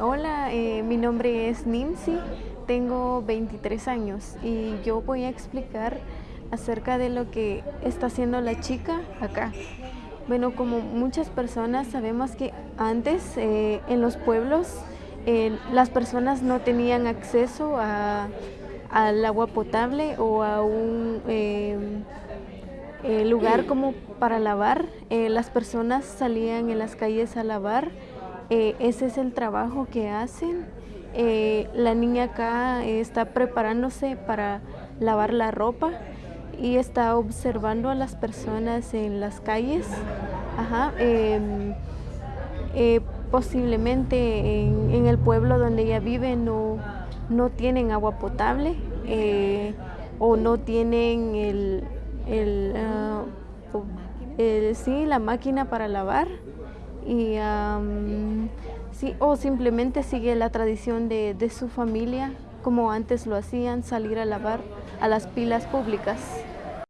Hola, eh, mi nombre es Nimsi, tengo 23 años y yo voy a explicar acerca de lo que está haciendo la chica acá. Bueno, como muchas personas sabemos que antes eh, en los pueblos eh, las personas no tenían acceso al agua potable o a un lugar como para lavar. las personas salían en las calles a lavar eh, ese es el trabajo que hacen. Eh, la niña acá está preparándose para lavar la ropa y está observando a las personas en las calles. Em, eh, posiblemente en, el pueblo donde ella vive no, no tienen agua potable o no tienen el, ah, sí, la máquina para lavar y sí, o simplemente sigue la tradición de, de su familia como antes lo hacían, salir a lavar a las pilas públicas.